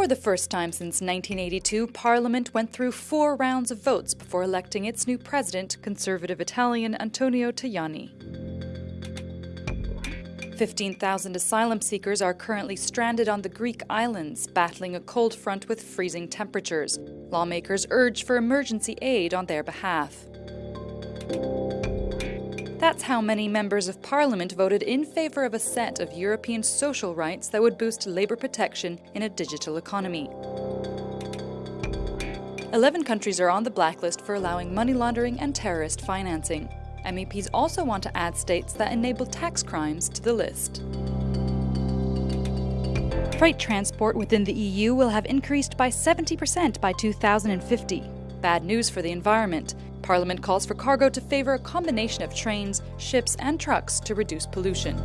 For the first time since 1982, Parliament went through four rounds of votes before electing its new president, Conservative Italian Antonio Tajani. 15,000 asylum seekers are currently stranded on the Greek islands, battling a cold front with freezing temperatures. Lawmakers urge for emergency aid on their behalf. That's how many members of parliament voted in favour of a set of European social rights that would boost labour protection in a digital economy. Eleven countries are on the blacklist for allowing money laundering and terrorist financing. MEPs also want to add states that enable tax crimes to the list. Freight transport within the EU will have increased by 70% by 2050. Bad news for the environment. Parliament calls for cargo to favour a combination of trains, ships, and trucks to reduce pollution.